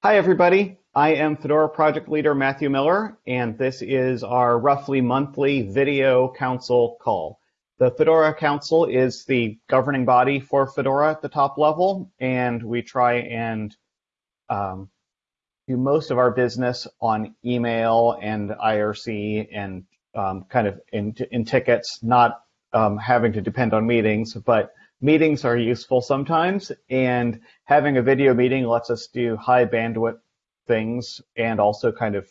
Hi, everybody. I am Fedora project leader Matthew Miller, and this is our roughly monthly video council call. The Fedora Council is the governing body for Fedora at the top level, and we try and um, do most of our business on email and IRC and um, kind of in, in tickets, not um, having to depend on meetings, but meetings are useful sometimes, and having a video meeting lets us do high bandwidth things and also kind of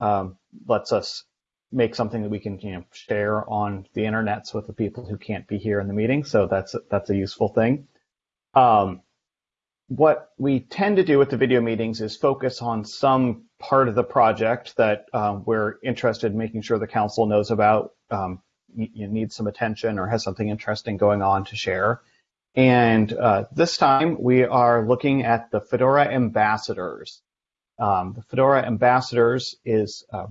um, lets us make something that we can you know, share on the internets with the people who can't be here in the meeting. So that's that's a useful thing. Um, what we tend to do with the video meetings is focus on some part of the project that um, we're interested in making sure the council knows about. Um, you need some attention or has something interesting going on to share. And uh, this time we are looking at the Fedora ambassadors. Um, the Fedora ambassadors is uh,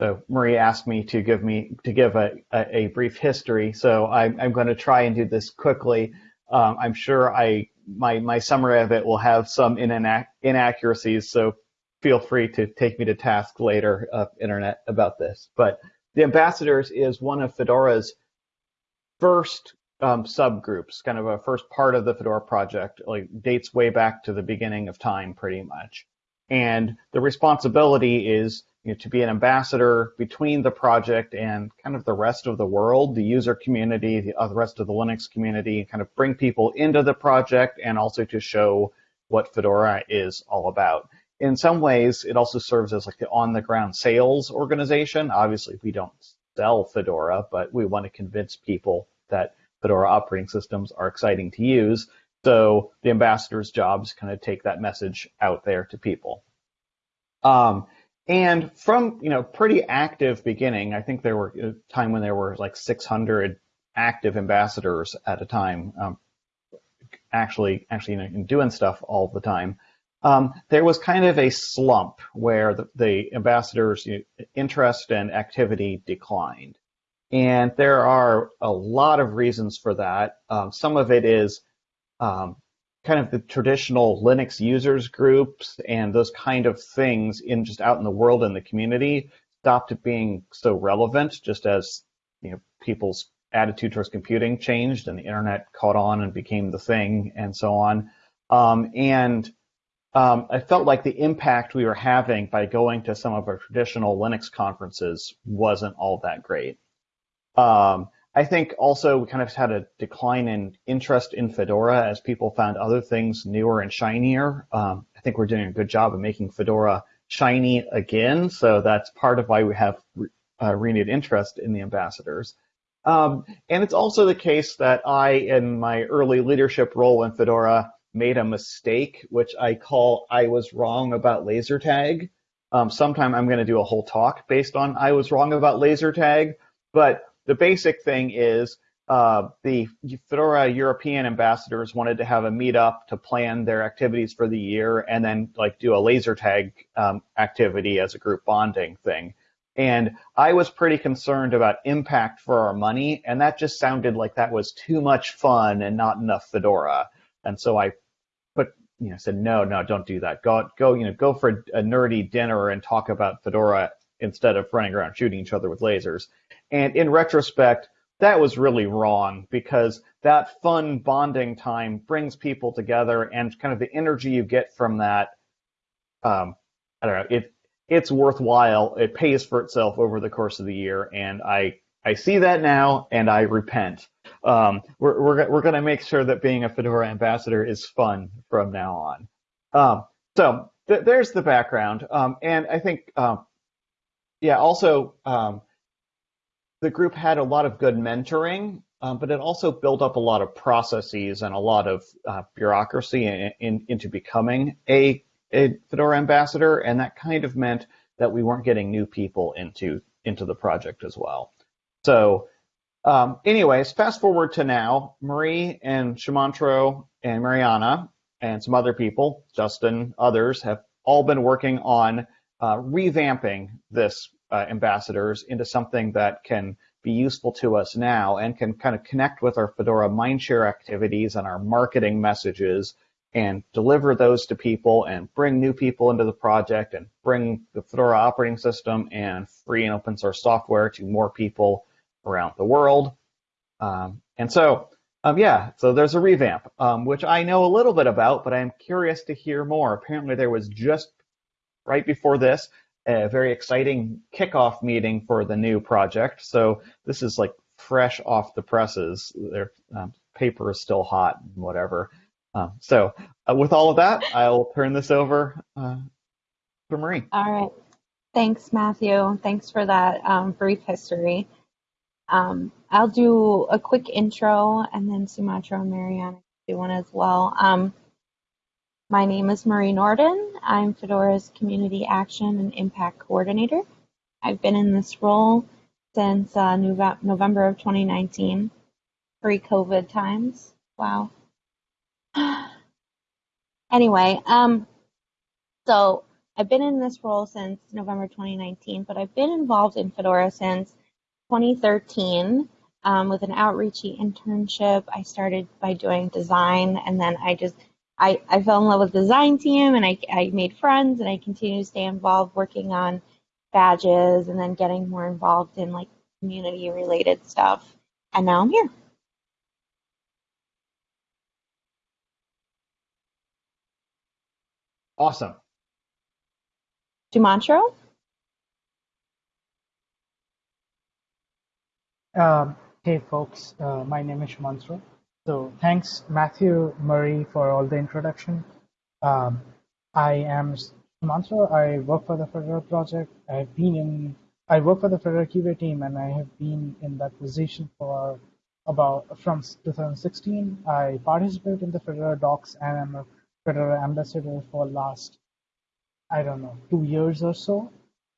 so Marie asked me to give me to give a, a, a brief history, so I'm, I'm, going to try and do this quickly. Um, I'm sure I my my summary of it will have some inaccuracies, so feel free to take me to task later, uh, internet, about this. But the ambassadors is one of Fedora's first um, subgroups, kind of a first part of the Fedora project, like dates way back to the beginning of time, pretty much. And the responsibility is you know, to be an ambassador between the project and kind of the rest of the world, the user community, the, uh, the rest of the Linux community, kind of bring people into the project and also to show what Fedora is all about. In some ways, it also serves as like the on-the-ground sales organization. Obviously, we don't sell Fedora, but we want to convince people that Fedora operating systems are exciting to use. So the ambassador's job is kind of take that message out there to people. Um, and from you know pretty active beginning, I think there were a time when there were like 600 active ambassadors at a time, um, actually actually you know, doing stuff all the time. Um, there was kind of a slump where the, the ambassadors' interest and activity declined. And there are a lot of reasons for that. Um, some of it is um, kind of the traditional Linux users groups and those kind of things in just out in the world in the community stopped being so relevant just as you know people's attitude towards computing changed and the internet caught on and became the thing and so on. Um, and um, I felt like the impact we were having by going to some of our traditional Linux conferences wasn't all that great. Um, I think also we kind of had a decline in interest in Fedora as people found other things newer and shinier. Um, I think we're doing a good job of making Fedora shiny again, so that's part of why we have uh, renewed interest in the ambassadors. Um, and it's also the case that I, in my early leadership role in Fedora, made a mistake, which I call I was wrong about laser tag. Um, sometime I'm going to do a whole talk based on I was wrong about laser tag, but the basic thing is uh, the Fedora European ambassadors wanted to have a meetup to plan their activities for the year and then like do a laser tag um, activity as a group bonding thing. And I was pretty concerned about impact for our money, and that just sounded like that was too much fun and not enough Fedora. And so I put, you know, said, no, no, don't do that. Go, go, you know, go for a nerdy dinner and talk about Fedora instead of running around shooting each other with lasers. And in retrospect, that was really wrong because that fun bonding time brings people together and kind of the energy you get from that. Um, I don't know. It it's worthwhile. It pays for itself over the course of the year, and I I see that now, and I repent. Um, we're we're we're going to make sure that being a Fedora ambassador is fun from now on. Um, so th- there's the background, um, and I think um, yeah. Also, um, the group had a lot of good mentoring, um, but it also built up a lot of processes and a lot of uh, bureaucracy in, in, into becoming a, a Fedora ambassador, and that kind of meant that we weren't getting new people into into the project as well. So, um, anyways, fast forward to now, Marie and Shumantro and Mariana and some other people, Justin, others, have all been working on uh, revamping this uh, ambassadors into something that can be useful to us now and can kind of connect with our Fedora Mindshare activities and our marketing messages and deliver those to people and bring new people into the project and bring the Fedora operating system and free and open source software to more people around the world. Um, and so, um, yeah, so there's a revamp, um, which I know a little bit about, but I'm curious to hear more. Apparently, there was just right before this a very exciting kickoff meeting for the new project. So this is like fresh off the presses. Their um, paper is still hot and whatever. Um, so uh, with all of that, I'll turn this over uh, to Marie. All right. Thanks, Matthew. Thanks for that um, brief history. Um, I'll do a quick intro and then Sumantro and Mariana do one as well. Um, my name is Marie Nordin. I'm Fedora's Community Action and Impact Coordinator. I've been in this role since uh, November of 2019, pre-COVID times. Wow. anyway, um, so I've been in this role since November 2019, but I've been involved in Fedora since 2013 um, with an outreachy internship. I started by doing design, and then I just I, I fell in love with the design team, and I, I made friends, and I continue to stay involved working on badges, and then getting more involved in like community related stuff. And now I'm here. Awesome. Sumantro? Um, hey folks, uh, my name is Sumantro. So thanks Matthew Murray for all the introduction. Um, I am Sumantro. I work for the Fedora project. I've been in, I work for the Fedora QA team and I have been in that position for about, from 2016. I participate in the Fedora docs and I'm a Fedora ambassador for last, I don't know, two years or so.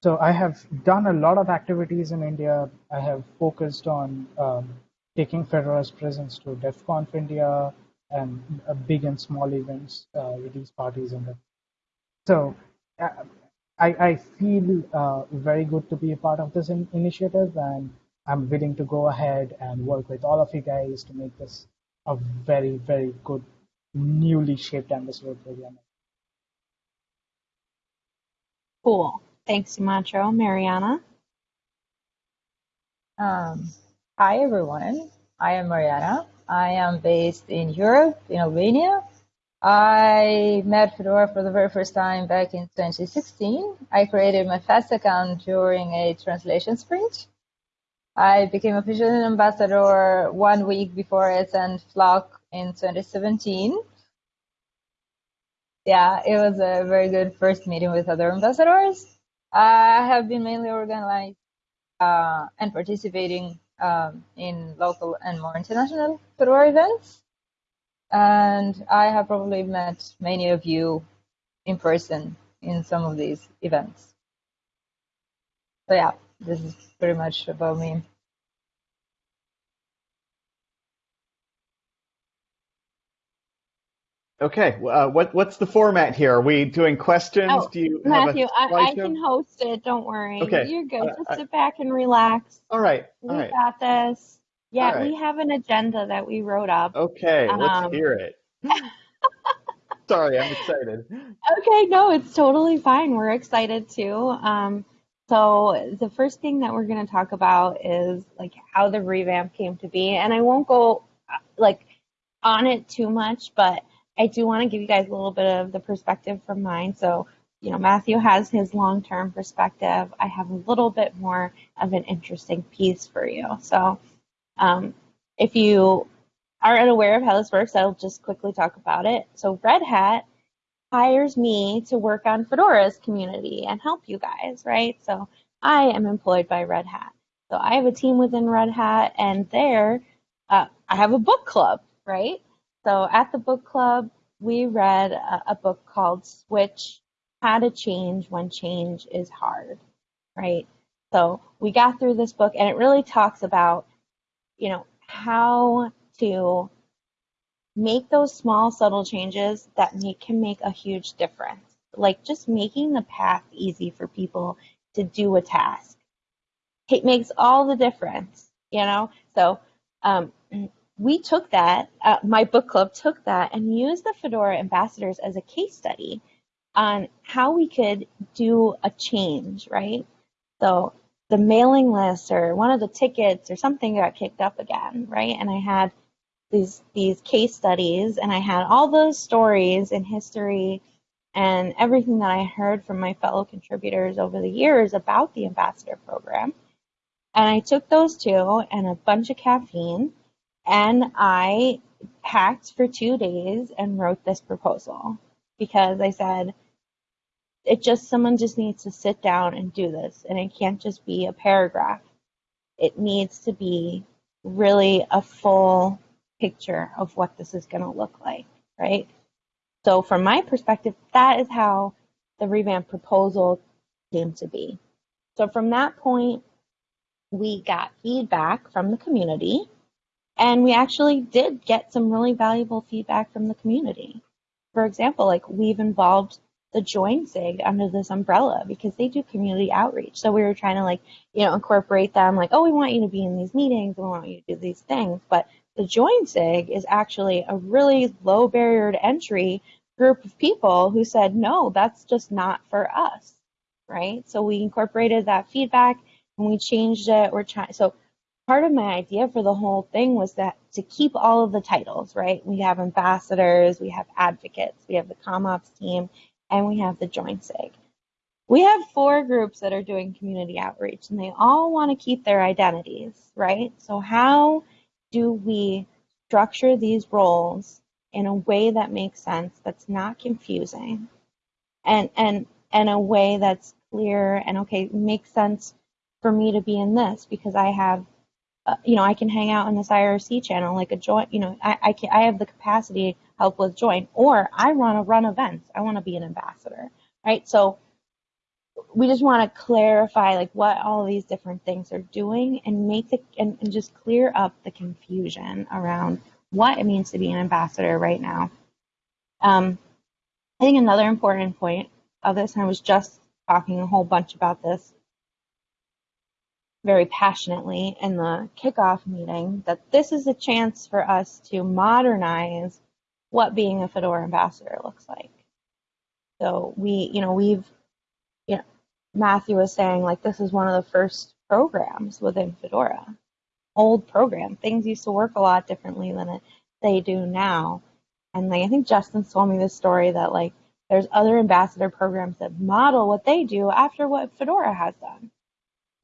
So I have done a lot of activities in India. I have focused on um, taking Fedora's presence to DevConf India and uh, big and small events, uh, release parties, and that. So uh, I, I feel uh, very good to be a part of this in initiative, and I'm willing to go ahead and work with all of you guys to make this a very, very good, newly shaped ambassador program. Cool. Thanks, Sumantro. Mariana? Um, hi, everyone. I am Mariana. I am based in Europe, in Albania. I met Fedora for the very first time back in 2016. I created my FAST account during a translation sprint. I became official ambassador one week before SN Flock in 2017 yeah, it was a very good first meeting with other ambassadors. I have been mainly organized uh, and participating um, in local and more international Fedora events. And I have probably met many of you in person in some of these events. So yeah, this is pretty much about me. Okay, uh, what what's the format here? Are we doing questions? Oh, Do you Matthew, I, I, can host it. Don't worry. Okay, you're good. Uh, Just sit back and relax. All right, all we right. got this. Yeah, right. we have an agenda that we wrote up. Okay, um, let's hear it. Sorry, I'm excited. Okay, no, it's totally fine. We're excited too. Um, so the first thing that we're going to talk about is like how the revamp came to be, and I won't go uh, like on it too much, but I do want to give you guys a little bit of the perspective from mine. So, you know, Matthew has his long term perspective. I have a little bit more of an interesting piece for you. So, um, if you are unaware of how this works, I'll just quickly talk about it. So, Red Hat hires me to work on Fedora's community and help you guys, right? So, I am employed by Red Hat. So, I have a team within Red Hat, and there uh, I have a book club, right? So at the book club, we read a, a book called Switch How to Change When Change is Hard, right? So we got through this book and it really talks about, you know, how to make those small subtle changes that make, can make a huge difference. Like just making the path easy for people to do a task. It makes all the difference, you know? So um, we took that, uh, my book club took that and used the Fedora ambassadors as a case study on how we could do a change, right? So the mailing list or one of the tickets or something got kicked up again, right? And I had these these case studies and I had all those stories in history and everything that I heard from my fellow contributors over the years about the ambassador program. And I took those two and a bunch of caffeine and I packed for two days and wrote this proposal because I said, it just, someone just needs to sit down and do this. And it can't just be a paragraph. It needs to be really a full picture of what this is going to look like, right? So from my perspective, that is how the revamp proposal came to be. So from that point, we got feedback from the community and we actually did get some really valuable feedback from the community. For example, like we've involved the Join SIG under this umbrella because they do community outreach. So we were trying to like, you know, incorporate them like, oh, we want you to be in these meetings, we want you to do these things. But the Join SIG is actually a really low barrier to entry group of people who said, no, that's just not for us, right? So we incorporated that feedback and we changed it. We're trying, so part of my idea for the whole thing was that to keep all of the titles, right? We have ambassadors, we have advocates, we have the CommOps team, and we have the Join SIG. We have four groups that are doing community outreach and they all want to keep their identities, right? So how do we structure these roles in a way that makes sense, that's not confusing, and and and a way that's clear and okay, makes sense for me to be in this because I have, uh, you know, I can hang out in this IRC channel like a joint, you know, I I can I have the capacity help with join, or I want to run events. I want to be an ambassador, right? So we just want to clarify like what all these different things are doing and make the and, and just clear up the confusion around what it means to be an ambassador right now. Um, I think another important point of this, and I was just talking a whole bunch about this very passionately in the kickoff meeting, that this is a chance for us to modernize what being a Fedora ambassador looks like. So we, you know, we've, you know, Matthew was saying like this is one of the first programs within Fedora. Old program. Things used to work a lot differently than it, they do now. And like I think Justin told me this story that like there's other ambassador programs that model what they do after what Fedora has done.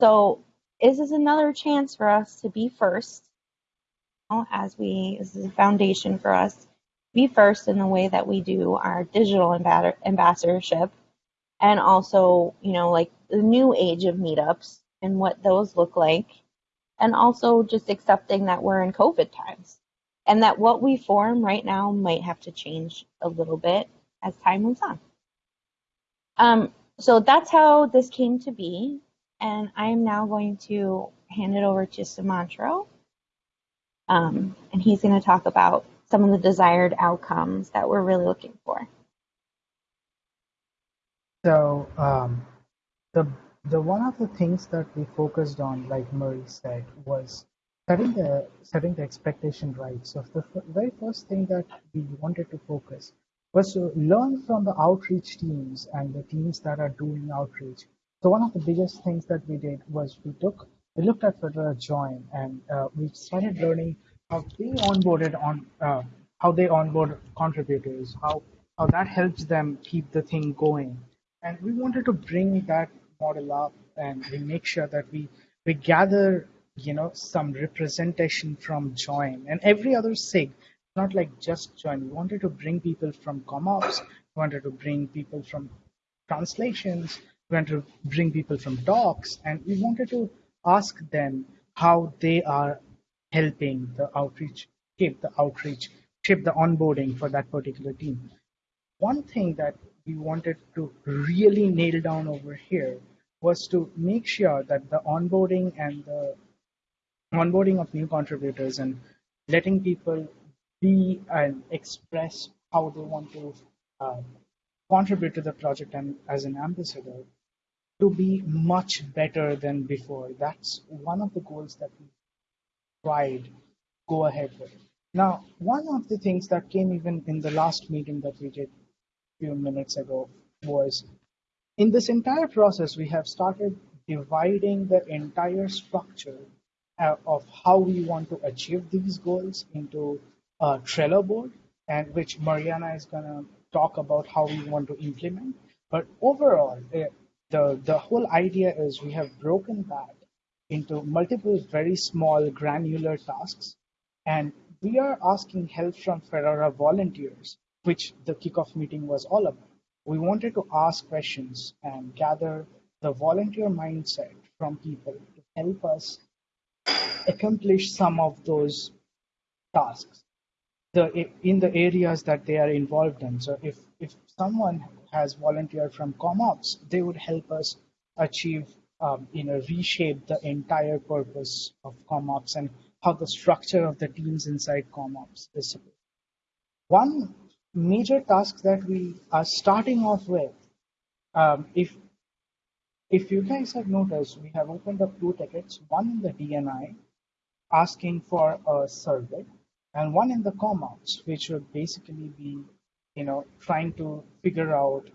So this is another chance for us to be first as we this is a foundation for us be first in the way that we do our digital ambassadorship and also, you know, like the new age of meetups and what those look like. And also just accepting that we're in COVID times and that what we form right now might have to change a little bit as time moves on. Um, so that's how this came to be. And I'm now going to hand it over to Sumantro. Um, and he's going to talk about some of the desired outcomes that we're really looking for. So um, the the one of the things that we focused on, like Marie said, was setting the setting the expectation right. So the very first thing that we wanted to focus was to learn from the outreach teams and the teams that are doing outreach. So one of the biggest things that we did was we took we looked at Fedora Join and uh, we started learning how they onboarded on uh, how they onboard contributors, how how that helps them keep the thing going. And we wanted to bring that model up and we make sure that we we gather you know some representation from join and every other sig not like just join we wanted to bring people from commops we wanted to bring people from translations we wanted to bring people from docs and we wanted to ask them how they are helping the outreach, shape the outreach, shape the onboarding for that particular team. One thing that we wanted to really nail down over here was to make sure that the onboarding and the onboarding of new contributors and letting people be and express how they want to uh, contribute to the project and as an ambassador to be much better than before. That's one of the goals that we tried go ahead with. Now, one of the things that came even in the last meeting that we did a few minutes ago was in this entire process, we have started dividing the entire structure uh, of how we want to achieve these goals into a Trello board, and which Mariana is going to talk about how we want to implement. But overall, uh, the, the whole idea is we have broken that into multiple very small granular tasks. And we are asking help from Fedora volunteers, which the kickoff meeting was all about. We wanted to ask questions and gather the volunteer mindset from people to help us accomplish some of those tasks the, in the areas that they are involved in. So if, if someone has volunteered from CommOps, they would help us achieve, um, you know, reshape the entire purpose of CommOps and how the structure of the teams inside CommOps is supposed. One major task that we are starting off with, um, if if you guys have noticed, we have opened up two tickets, one in the DNI, asking for a survey, and one in the ComOps, which would basically be, you know, trying to figure out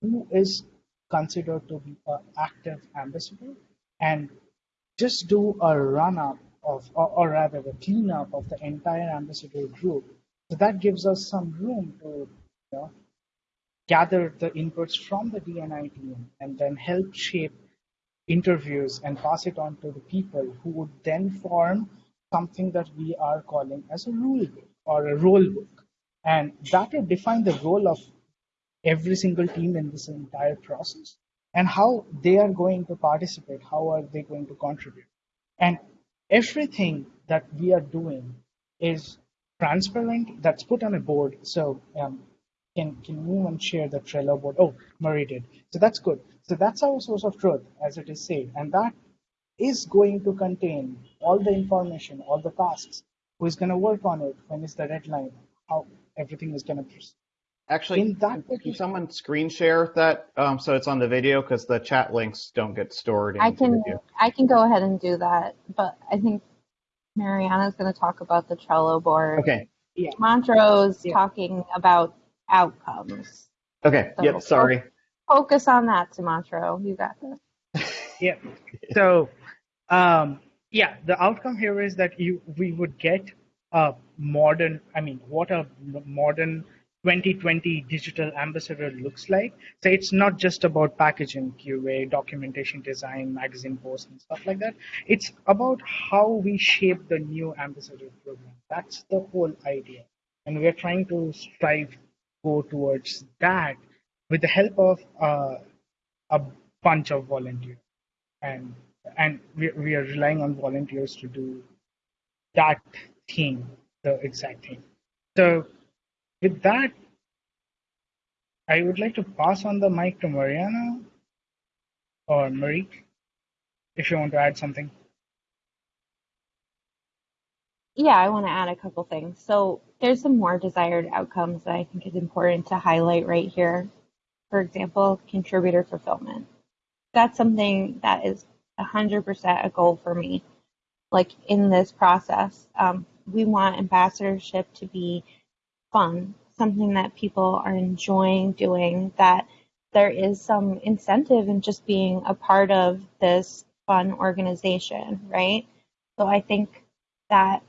who is considered to be an active ambassador and just do a run up of, or, or rather a cleanup of the entire ambassador group. So that gives us some room to you know, gather the inputs from the DNI team and then help shape interviews and pass it on to the people who would then form something that we are calling as a rule book or a role book. And that will define the role of every single team in this entire process and how they are going to participate, how are they going to contribute. And everything that we are doing is transparent, that's put on a board. So um, can, can anyone share the Trello board? Oh, Marie did. So that's good. So that's our source of truth, as it is said. And that is going to contain all the information, all the tasks, who is going to work on it, when is the deadline, how everything is going to. Actually, In that can someone screen share that um, so it's on the video because the chat links don't get stored in I can video. I can go ahead and do that, but I think Mariana's going to talk about the Trello board. Okay. Yeah. Montrose Yeah. talking about outcomes. Okay. So- Yep. Sorry. Focus on that, Sumantro. You got this. Yeah. So, um, yeah, the outcome here is that you we would get a modern. I mean, what a modern 2020 digital ambassador looks like. So it's not just about packaging, QA, documentation design, magazine posts, and stuff like that. It's about how we shape the new ambassador program. That's the whole idea, and we are trying to strive go towards that with the help of uh, a bunch of volunteers and and we, we are relying on volunteers to do that the exact thing so with that i would like to pass on the mic to mariana or marie if you want to add something Yeah, I want to add a couple things. So there's some more desired outcomes that I think is important to highlight right here. For example, contributor fulfillment. That's something that is 100% a goal for me. Like in this process, um, we want ambassadorship to be fun, something that people are enjoying doing, that there is some incentive in just being a part of this fun organization, right? So I think that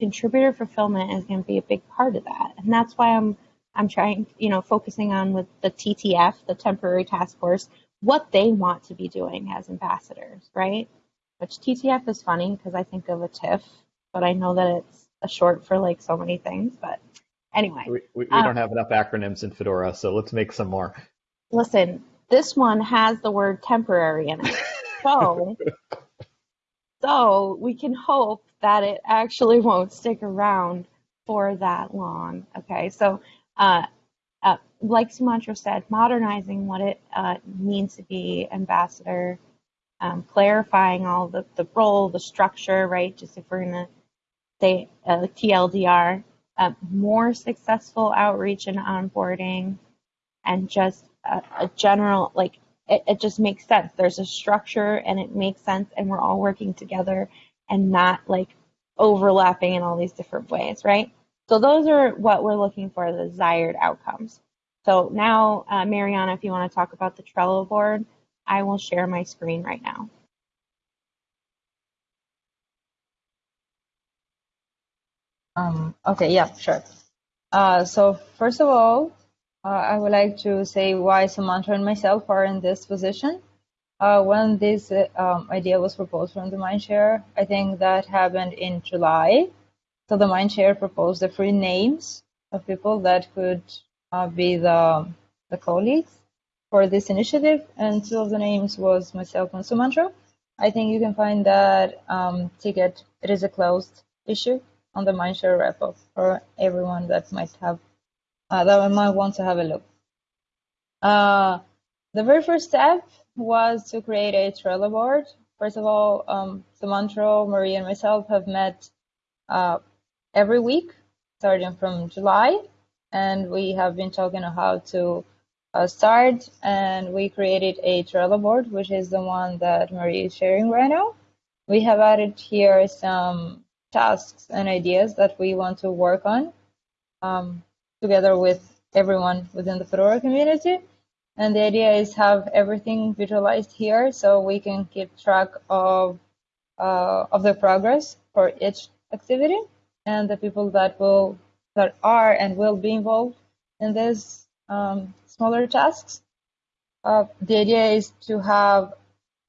contributor fulfillment is going to be a big part of that, and that's why I'm I'm trying, you know, focusing on with the TTF, the temporary task force, what they want to be doing as ambassadors, right? Which TTF is funny because I think of a TIFF, but I know that it's a short for like so many things. But anyway, We, we, we Um, don't have enough acronyms in Fedora, so let's make some more. listen, this one has the word temporary in it. So, so we can hope that it actually won't stick around for that long. Okay, so uh, uh, like Sumantro said, modernizing what it uh, means to be ambassador, um, clarifying all the, the role, the structure, right? Just if we're going to say uh, TLDR, uh, more successful outreach and onboarding, and just a, a general, like, it, it just makes sense. There's a structure and it makes sense, and we're all working together and not like overlapping in all these different ways, right? So those are what we're looking for, the desired outcomes. So now, uh, Mariana, if you want to talk about the Trello board, I will share my screen right now. Um, okay, yeah, sure. Uh, so first of all, uh, I would like to say why Sumantro and myself are in this position. Uh, when this uh, um, idea was proposed from the Mindshare, I think that happened in July. So the Mindshare proposed the three names of people that could uh, be the, the colleagues for this initiative, and two of the names was myself and Sumantro. I think you can find that um, ticket. It is a closed issue on the Mindshare repo for everyone that might have uh, that might want to have a look. Uh, the very first step was to create a Trello board. First of all, um, Sumantro, Marie, and myself have met uh, every week starting from July, and we have been talking on how to uh, start. And we created a Trello board, which is the one that Marie is sharing right now. We have added here some tasks and ideas that we want to work on um, together with everyone within the Fedora community. And the idea is have everything visualized here so we can keep track of uh, of the progress for each activity and the people that will that are and will be involved in these um, smaller tasks. Uh, the idea is to have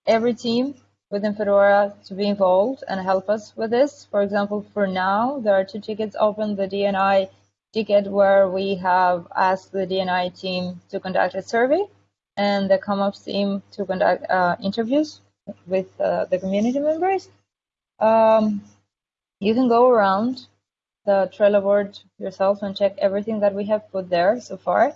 every team within Fedora to be involved and help us with this. For example, for now, there are two tickets open, the DNI ticket where we have asked the DNI team to conduct a survey and the CommOps team to conduct uh, interviews with uh, the community members. Um, you can go around the Trello board yourself and check everything that we have put there so far.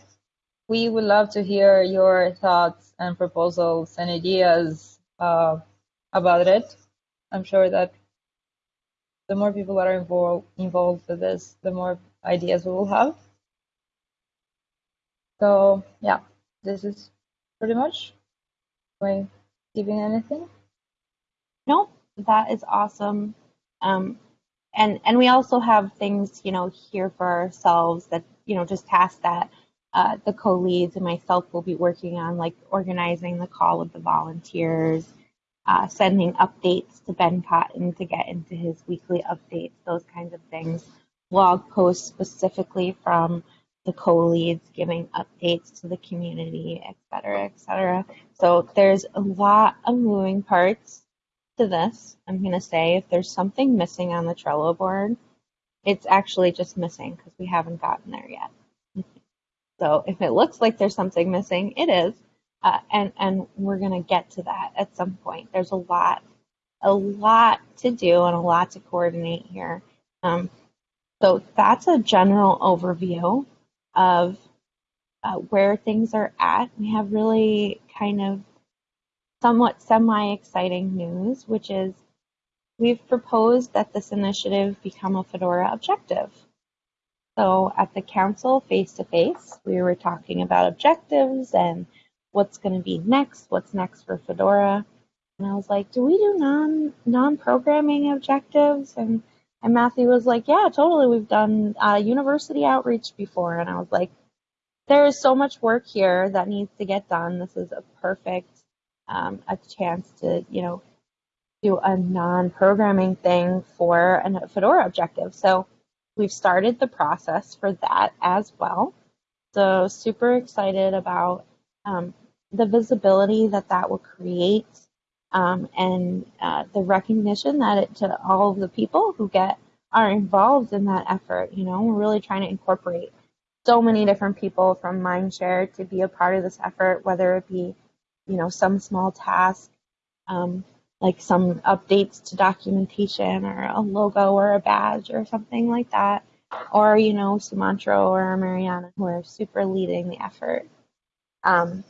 We would love to hear your thoughts and proposals and ideas uh, about it. I'm sure that the more people that are involved involved with this, the more ideas we will have. So yeah, this is pretty much. Am giving anything? No, that is awesome. Um, and and we also have things you know here for ourselves that you know just tasks that uh, the co-leads and myself will be working on, like organizing the call with the volunteers, uh, sending updates to Ben Cotton to get into his weekly updates, those kinds of things. Blog posts specifically from the co-leads giving updates to the community, et cetera, et cetera. So there's a lot of moving parts to this. I'm going to say if there's something missing on the Trello board, it's actually just missing because we haven't gotten there yet. so if it looks like there's something missing, it is. Uh, and and we're gonna get to that at some point. There's a lot, a lot to do and a lot to coordinate here. Um, so that's a general overview of uh, where things are at. We have really kind of somewhat semi-exciting news, which is we've proposed that this initiative become a Fedora objective. So at the council face to face, we were talking about objectives and what's going to be next, what's next for Fedora. And I was like, do we do non non programming objectives? And and Matthew was like, yeah, totally. We've done uh, university outreach before. And I was like, there is so much work here that needs to get done. This is a perfect um, a chance to you know do a non programming thing for a Fedora objective. So we've started the process for that as well. So super excited about um, the visibility that that will create um, and uh, the recognition that it to all of the people who get are involved in that effort. You know, we're really trying to incorporate so many different people from Mindshare to be a part of this effort, whether it be, you know, some small task, um, like some updates to documentation or a logo or a badge or something like that, or, you know, Sumantro or Mariana who are super leading the effort. Um,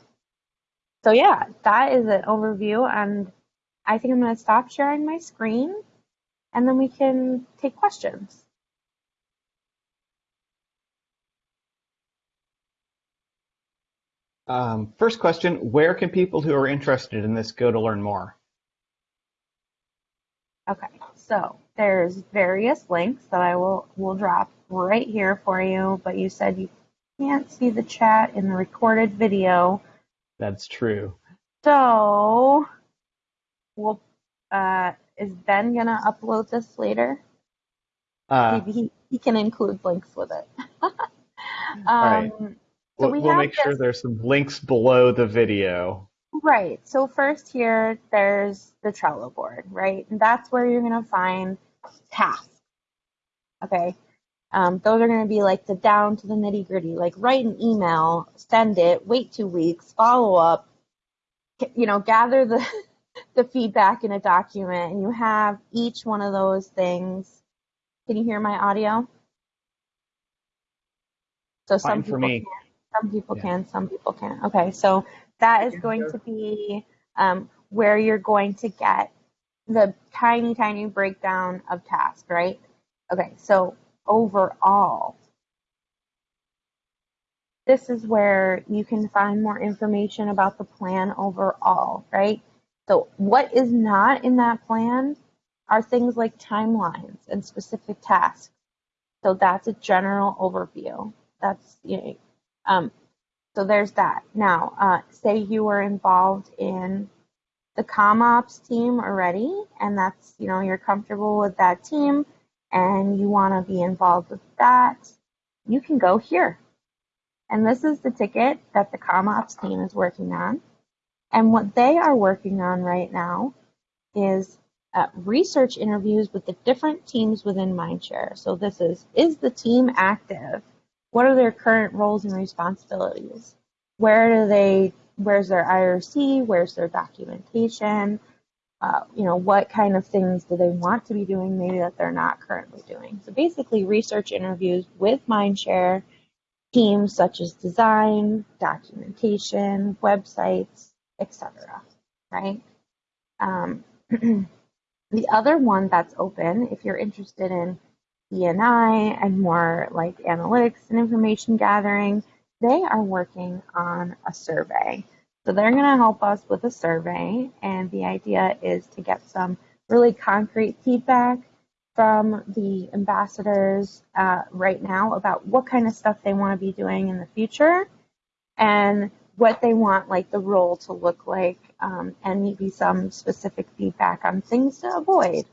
so yeah, that is an overview and I think I'm going to stop sharing my screen and then we can take questions. Um, first question, where can people who are interested in this go to learn more? Okay, so there's various links that I will will drop right here for you. But you said you can't see the chat in the recorded video, That's true. so we'll. Uh, is Ben gonna upload this later? Uh, Maybe he, he can include links with it. um, right. So we'll we we'll have make sure there's some links below the video. Right. So first here, there's the Trello board, right? And that's where you're going to find tasks. Okay. Um, those are going to be like the down to the nitty gritty, like write an email, send it, wait two weeks, follow up, you know, gather the, the feedback in a document and you have each one of those things. Can you hear my audio? So some Fine for people me. can, some people Yeah. can, some people can't. Okay, so that is going to be um, where you're going to get the tiny, tiny breakdown of task, right? Okay, so overall, this is where you can find more information about the plan overall, right? So what is not in that plan are things like timelines and specific tasks. So that's a general overview. That's you know, um, so there's that. Now, uh, say you were involved in the CommOps team already, and that's you know you're comfortable with that team, and you want to be involved with that. You can go here, and this is the ticket that the CommOps team is working on, and what they are working on right now is uh, research interviews with the different teams within Mindshare. So this is is the team active? What are their current roles and responsibilities? Where do they? Where's their IRC? Where's their documentation? Uh, you know, what kind of things do they want to be doing maybe that they're not currently doing? So basically, research interviews with Mindshare teams such as design, documentation, websites, etc. Right? Um, the other one that's open, if you're interested in DNI and more like analytics and information gathering, they are working on a survey. So they're going to help us with a survey, and the idea is to get some really concrete feedback from the ambassadors uh, right now about what kind of stuff they want to be doing in the future and what they want like the role to look like um, and maybe some specific feedback on things to avoid.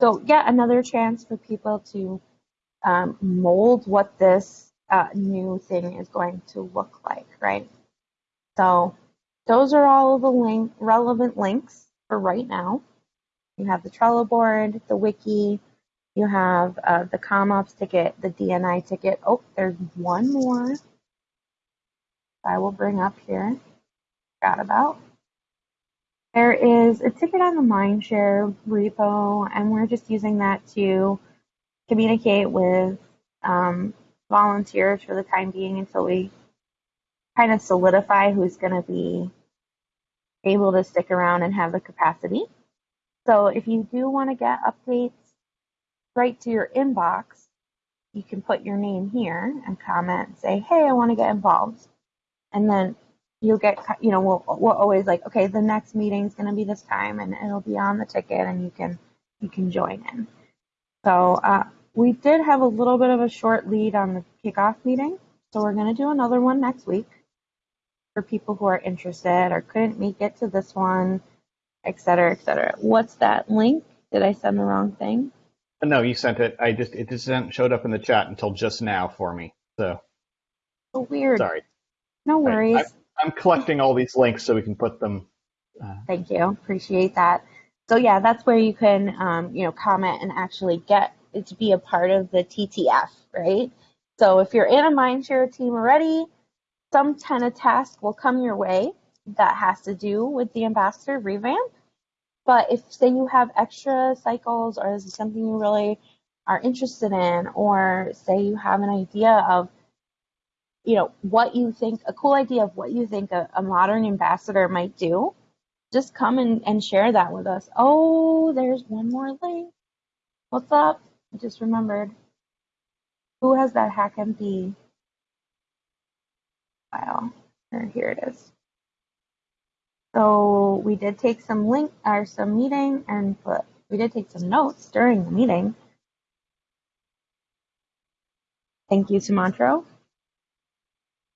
So yet another chance for people to um, mold what this uh, new thing is going to look like right? So those are all of the link relevant links for right now you have the Trello board, the wiki, you have uh, the CommOps ticket, the DNI ticket. Oh, there's one more I will bring up here. Forgot about. There is a ticket on the Mindshare repo, and we're just using that to communicate with um, volunteers for the time being until we kind of solidify who's going to be able to stick around and have the capacity. So if you do want to get updates right to your inbox, you can put your name here and comment and say, hey, I want to get involved. And then you'll get, you know, we'll, we're always like, okay, the next meeting is going to be this time and it'll be on the ticket and you can, you can join in. So uh, we did have a little bit of a short lead on the kickoff meeting. So we're going to do another one next week for people who are interested or couldn't make it to this one, et cetera, et cetera. What's that link? Did I send the wrong thing? No, you sent it. I just it just showed up in the chat until just now for me. So So weird. sorry. No worries. I'm collecting all these links so we can put them. Uh, Thank you. Appreciate that. So yeah, that's where you can, um, you know, comment and actually get it to be a part of the TTF, right? So if you're in a Mindshare team already, some kind of task will come your way that has to do with the ambassador revamp. But if say you have extra cycles or this is something you really are interested in, or say you have an idea of you know what you think a cool idea of what you think a, a modern ambassador might do just come and, and share that with us. Oh there's one more link. What's up? I just remembered. Who has that hackmd file or here it is so we did take some link or some meeting and put we did take some notes during the meeting. Thank you, Sumantro.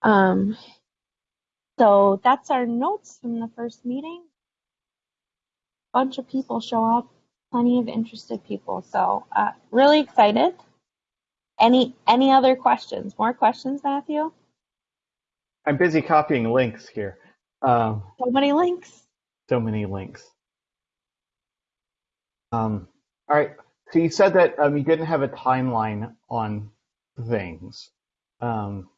Um, so that's our notes from the first meeting. Bunch of people show up, plenty of interested people. So uh, really excited. Any any other questions? More questions, Matthew? I'm busy copying links here. Um, So many links. so many links. Um, all right. So you said that um, you didn't have a timeline on things. Um,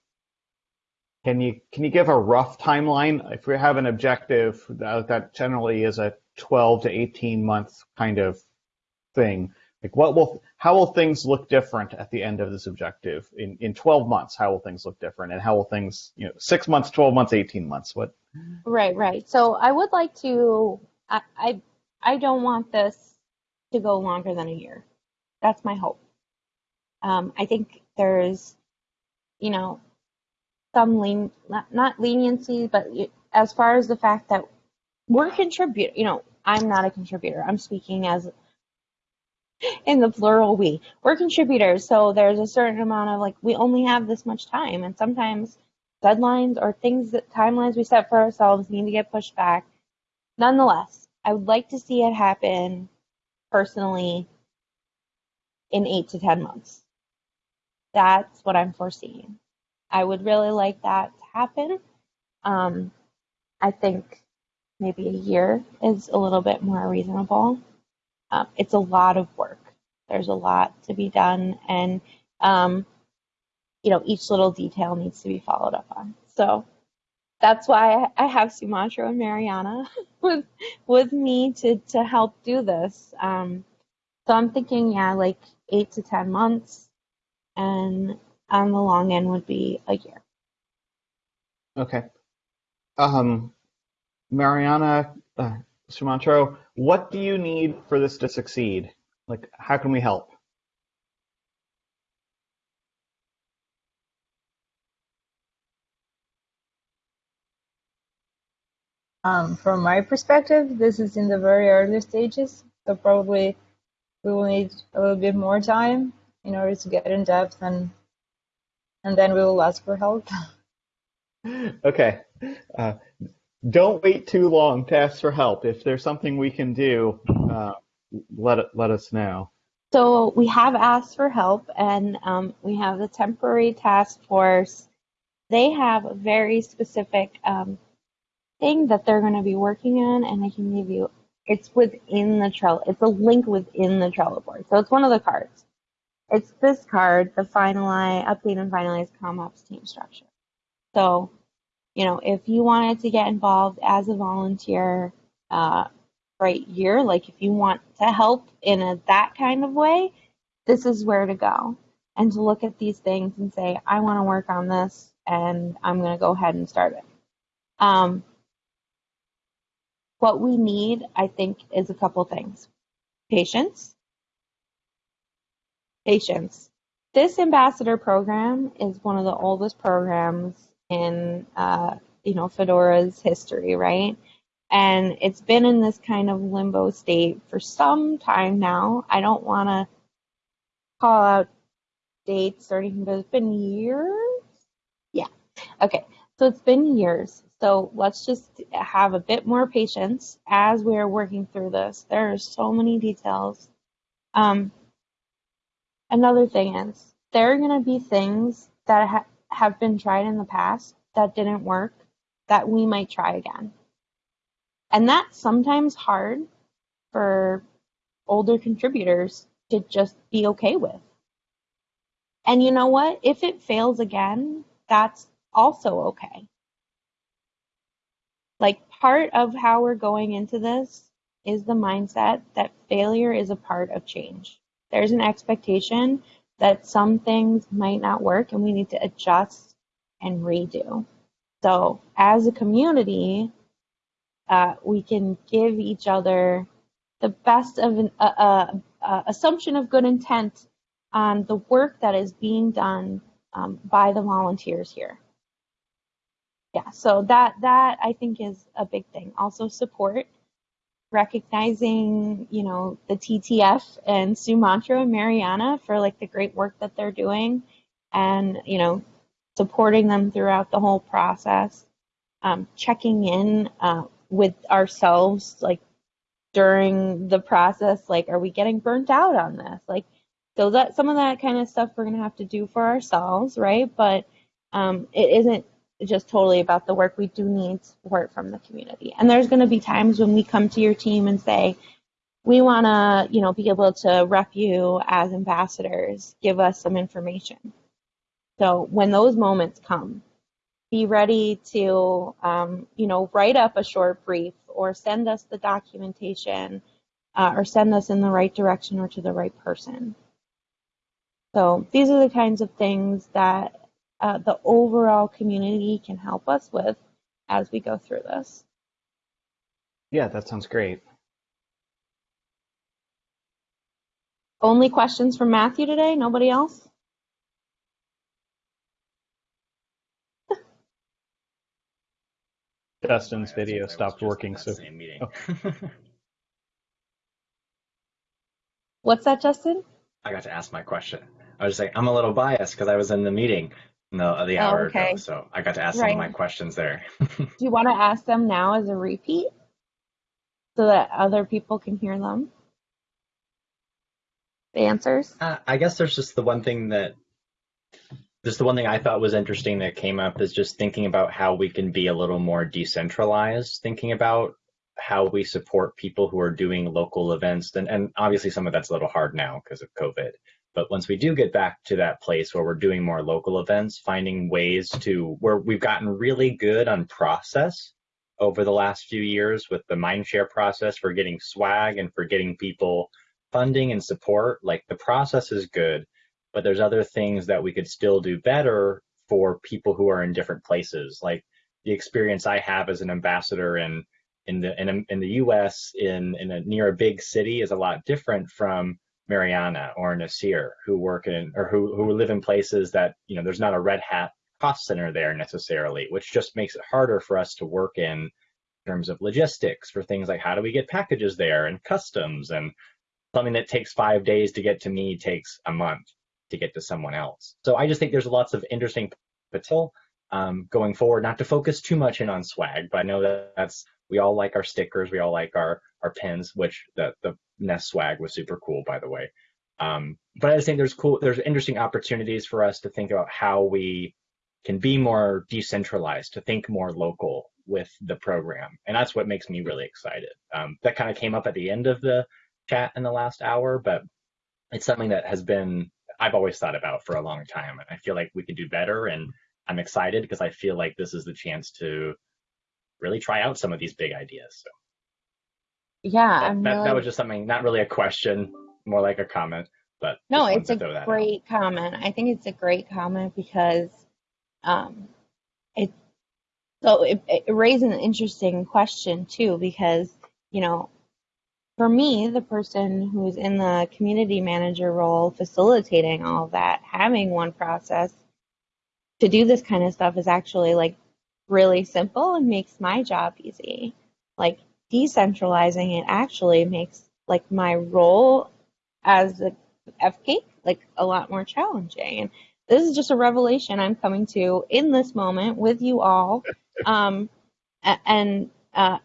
can you can you give a rough timeline? If we have an objective uh, that generally is a 12 to 18 month kind of thing, like what will how will things look different at the end of this objective in in 12 months? How will things look different, and how will things you know six months, 12 months, 18 months? What? Right, right. So I would like to. I I, I don't want this to go longer than a year. That's my hope. Um, I think there's, you know, some lean not, not leniency, but as far as the fact that we're contribute. You know, I'm not a contributor. I'm speaking as in the plural we. We're contributors, so there's a certain amount of like we only have this much time, and sometimes deadlines or things that timelines we set for ourselves need to get pushed back. Nonetheless, I would like to see it happen personally in eight to 10 months. That's what I'm foreseeing. I would really like that to happen. Um, I think maybe a year is a little bit more reasonable. Um, it's a lot of work. There's a lot to be done, and um, you know each little detail needs to be followed up on. So that's why I have Sumantro and Mariana with with me to to help do this. Um, so I'm thinking, yeah, like eight to ten months, and on the long end would be a year. Okay. Um, Mariana, uh, Sumantro, what do you need for this to succeed? Like, how can we help? Um, from my perspective, this is in the very early stages, so probably we will need a little bit more time in order to get in depth, and and then we will ask for help. Okay. Uh, don't wait too long to ask for help. If there's something we can do, uh, let let us know. So we have asked for help, and um, we have the temporary task force. They have a very specific um, thing that they're going to be working on, and I can give you. It's within the Trello. It's a link within the Trello board. So it's one of the cards. It's this card, the finalize, update and finalize CommOps team structure. So, you know, if you wanted to get involved as a volunteer uh, a year, like if you want to help in a that kind of way, this is where to go. And to look at these things and say, I want to work on this, and I'm going to go ahead and start it. Um, what we need, I think, is a couple things patience. Patience. This ambassador program is one of the oldest programs in, uh, you know, Fedora's history, right? And it's been in this kind of limbo state for some time now. I don't want to call out dates or anything, but it's been years. Yeah. Okay. So it's been years. So let's just have a bit more patience as we're working through this. There are so many details. Um, another thing is there are going to be things that ha- have been tried in the past that didn't work that we might try again. And that's sometimes hard for older contributors to just be okay with. And you know what? If it fails again, that's also okay. Like part of how we're going into this is the mindset that failure is a part of change. There's an expectation that some things might not work and we need to adjust and redo. So, as a community, uh, we can give each other the best of an uh, uh, uh, assumption of good intent on the work that is being done um, by the volunteers here. Yeah, so that that I think is a big thing. Also support. Recognizing, you know, the TTF and Sumantro and Mariana for like the great work that they're doing and, you know, supporting them throughout the whole process. Um, checking in uh, with ourselves, like during the process, like, are we getting burnt out on this? Like, so that some of that kind of stuff we're going to have to do for ourselves, right? But um, it isn't just totally about the work. We do need support from the community. And there's going to be times when we come to your team and say, we want to, you know, be able to rep you as ambassadors, give us some information. So when those moments come, be ready to, um, you know, write up a short brief or send us the documentation uh, or send us in the right direction or to the right person. So these are the kinds of things that uh, the overall community can help us with as we go through this. Yeah, that sounds great. Only questions from Matthew today? Nobody else? Dustin's video stopped working, so Same meeting. Oh. What's that, Justin? I got to ask my question. I was just like, I'm a little biased because I was in the meeting the the Oh, hour okay. ago, so I got to ask some of my questions there. Do you want to ask them now as a repeat so that other people can hear them? The answers? Uh, I guess there's just the one thing that just the one thing I thought was interesting that came up is just thinking about how we can be a little more decentralized, thinking about how we support people who are doing local events. And, and obviously some of that's a little hard now because of COVID. But once we do get back to that place where we're doing more local events, finding ways to where we've gotten really good on process over the last few years with the mindshare process for getting swag and for getting people funding and support. Like the process is good, but there's other things that we could still do better for people who are in different places. Like the experience I have as an ambassador in in the in, in the U.S. in in a near a big city is a lot different from Mariana or Nasir, who work in or who who live in places that you know there's not a Red Hat cost center there necessarily, which just makes it harder for us to work in terms of logistics for things like how do we get packages there and customs and something that takes five days to get to me takes a month to get to someone else. So I just think there's lots of interesting potential um, going forward. Not to focus too much in on swag, but I know that that's we all like our stickers, we all like our our pins, which the the Nest swag was super cool, by the way. Um, but I just think there's cool, there's interesting opportunities for us to think about how we can be more decentralized, to think more local with the program, and that's what makes me really excited. Um, that kind of came up at the end of the chat in the last hour, but it's something that has been I've always thought about for a long time, and I feel like we could do better. And I'm excited because I feel like this is the chance to really try out some of these big ideas. So Yeah, that, that, really that was just something, not really a question, more like a comment. But No, it's a out. great comment. I think it's a great comment because um, it so it, it raises an interesting question too because you know for me the person who's in the community manager role facilitating all that having one process to do this kind of stuff is actually like really simple and makes my job easy like decentralizing it actually makes like my role as a FCAIC like a lot more challenging. And this is just a revelation I'm coming to in this moment with you all. Um, and uh,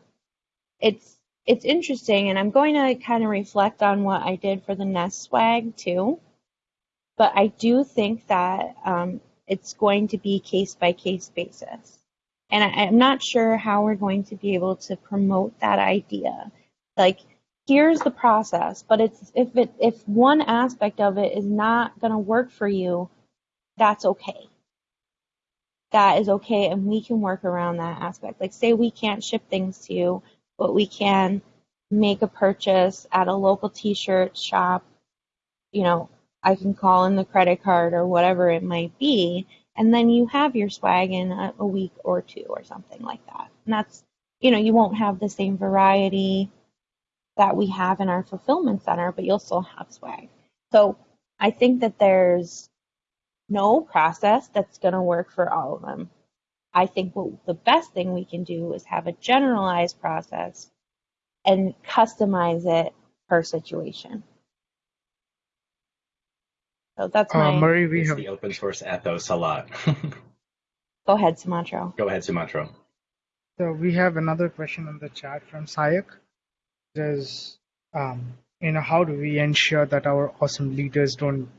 it's it's interesting, and I'm going to kind of reflect on what I did for the Nest swag too. But I do think that um, it's going to be case by case basis, and I, I'm not sure how we're going to be able to promote that idea. Like here's the process but it's if it if one aspect of it is not going to work for you that's okay that is okay and we can work around that aspect like say we can't ship things to you but we can make a purchase at a local t-shirt shop you know i can call in the credit card or whatever it might be and then you have your swag in a, a week or two or something like that and that's you know you won't have the same variety that we have in our fulfillment center, but you'll still have swag. So I think that there's no process that's going to work for all of them. I think what the best thing we can do is have a generalized process and customize it per situation. So that's Uh, my. Murray, we It's have the open source ethos a lot. Go ahead, Sumantro. Go ahead, Sumantro. so we have another question on the chat from Sayak. Says, um, you know, how do we ensure that our awesome leaders don't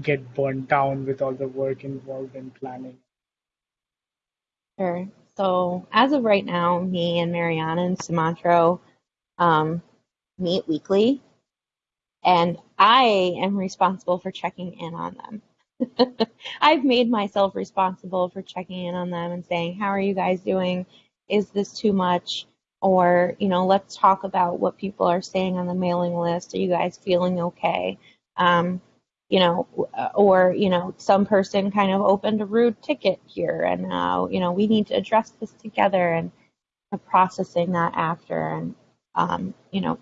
get burnt down with all the work involved in planning? Sure. So as of right now, me and Mariana and Sumantro um, meet weekly, and I am responsible for checking in on them. I've made myself responsible for checking in on them and saying, "How are you guys doing? Is this too much?" Or, you know, let's talk about what people are saying on the mailing list. Are you guys feeling okay? Um, you know, or, you know, some person kind of opened a rude ticket here and now, you know, we need to address this together and uh, processing that after. And, um, you know,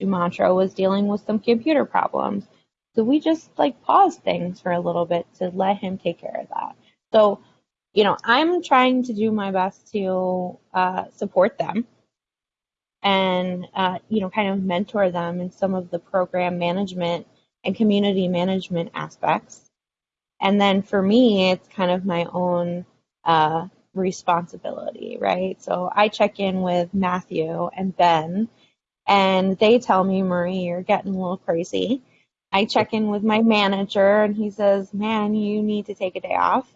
Sumantro was dealing with some computer problems. So we just like paused things for a little bit to let him take care of that. So, you know, I'm trying to do my best to uh, support them and, uh, you know, kind of mentor them in some of the program management and community management aspects. And then for me, it's kind of my own uh, responsibility, right? So I check in with Matthew and Ben, and they tell me, Marie, you're getting a little crazy. I check in with my manager, and he says, man, you need to take a day off.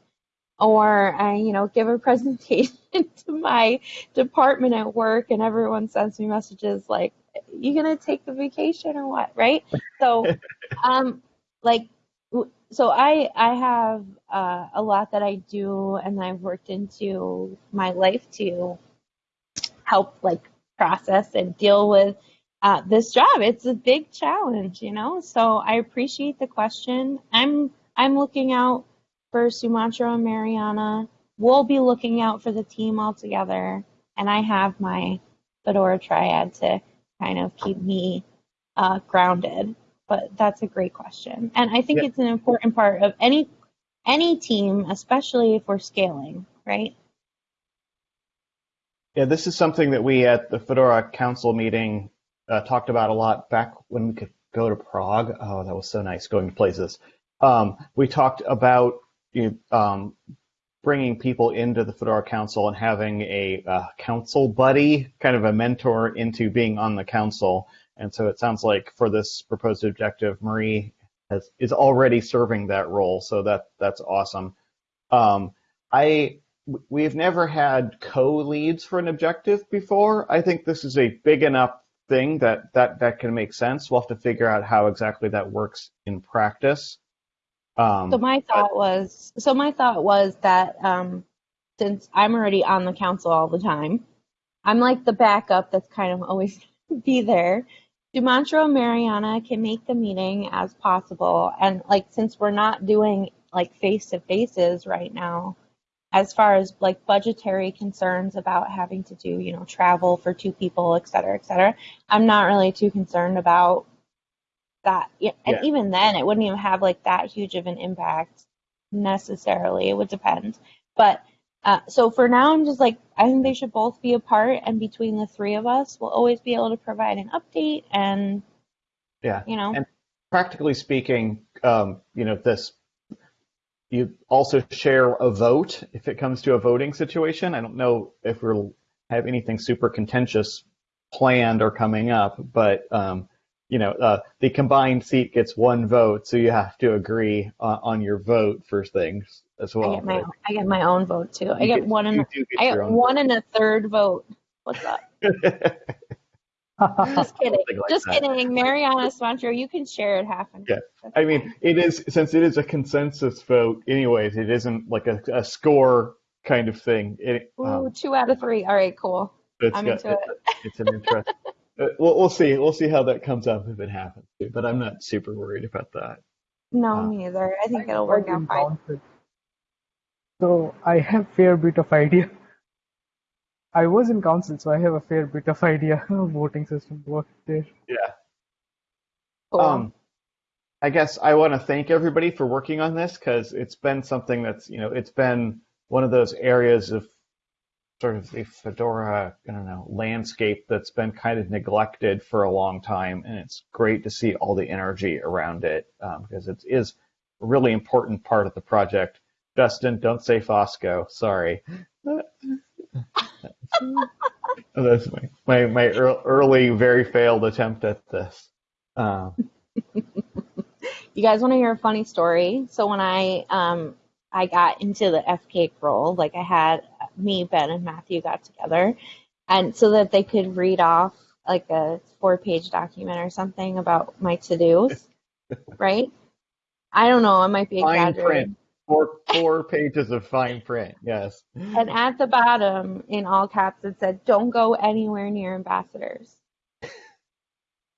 Or I, you know, give a presentation to my department at work, and everyone sends me messages like, "You gonna take the vacation or what?" Right? So, um, like, so I I have uh, a lot that I do, and I've worked into my life to help like process and deal with uh, this job. It's a big challenge, you know. So I appreciate the question. I'm I'm looking out for Sumantro and Mariana. We'll be looking out for the team altogether, and I have my Fedora triad to kind of keep me uh, grounded. But that's a great question, and I think Yeah. it's an important part of any any team, especially if we're scaling, right? Yeah, this is something that we at the Fedora Council meeting uh, talked about a lot back when we could go to Prague. Oh, that was so nice going to places. Um, we talked about you know, um, bringing people into the Fedora Council and having a uh, council buddy, kind of a mentor into being on the council. And so it sounds like for this proposed objective, Marie has, is already serving that role. So that that's awesome. Um, I we've never had co-leads for an objective before. I think this is a big enough thing that that that can make sense. We'll have to figure out how exactly that works in practice. Um, So my thought was, so my thought was that um, since I'm already on the council all the time, I'm like the backup that's kind of always be there. Sumantro and Mariana can make the meeting as possible, and like since we're not doing like face to faces right now, as far as like budgetary concerns about having to do you know travel for two people, et cetera, et cetera, I'm not really too concerned about that. And Yeah. even then, it wouldn't even have like that huge of an impact necessarily. It would depend. But uh, so for now, I'm just like, I think they should both be apart, and between the three of us, we'll always be able to provide an update and, yeah. you know, And practically speaking, um, you know, this you also share a vote if it comes to a voting situation. I don't know if we'll have anything super contentious planned or coming up, but um, you know, uh, the combined seat gets one vote, so you have to agree on, on your vote for things as well. I get my own, I get my own vote too. I You get one and a, get I get one and a third vote. What's up? vote. Just kidding. Like Just that. kidding. Mariana Sumantro, you can share it half and Yeah. half. I mean, it is since it is a consensus vote, anyways. It isn't like a, a score kind of thing. It, Ooh, um, two out of three. All right, cool. it's I'm got- into it. it's an interest. uh, we'll, we'll see. We'll see how that comes up if it happens. But I'm not super worried about that. No, Uh, me either. I think I it'll work out fine. So I have fair bit of idea. I was in council, so I have a fair bit of idea how voting system works there. Yeah. Cool. Um, I guess I want to thank everybody for working on this because it's been something that's you know it's been one of those areas of sort of the Fedora, I don't know, landscape that's been kind of neglected for a long time, and it's great to see all the energy around it um, because it is a really important part of the project. Justin, don't say FOSCo. Sorry. That's my, my, my early, very failed attempt at this. Um, You guys want to hear a funny story? So when I um I got into the FCAIC role, like I had me, Ben, and Matthew got together, and so that they could read off like a four-page document or something about my to-dos, right? I don't know. I might be fine exaggerating. print. Four, four pages of fine print. Yes. And at the bottom, in all caps, it said, "Don't go anywhere near ambassadors."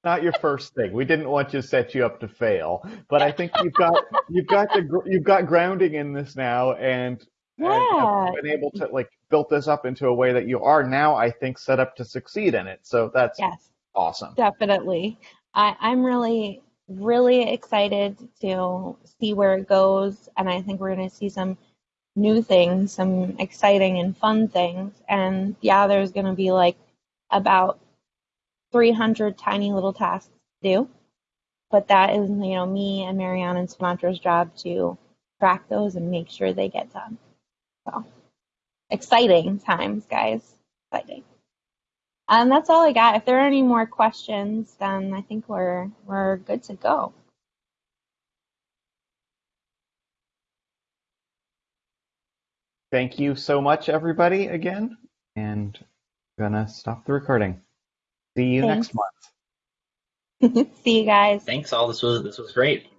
not your first thing. We didn't want to set you up to fail, but I think you've got you've got the you've got grounding in this now, and and Yeah. have been able to like build this up into a way that you are now. I think set up to succeed in it. So that's Yes. awesome. Definitely. I, I'm really, really excited to see where it goes. And I think we're going to see some new things, some exciting and fun things. And yeah, there's going to be like about 300 tiny little tasks to do. But that is, you know, me and Marianne and Sumantro's job to track those and make sure they get done. So exciting times, guys. Exciting. Um, that's all I got. If there are any more questions, then I think we're we're good to go. Thank you so much, everybody, again, and I'm gonna stop the recording. See you next month. See you guys. Thanks all. This was this was great.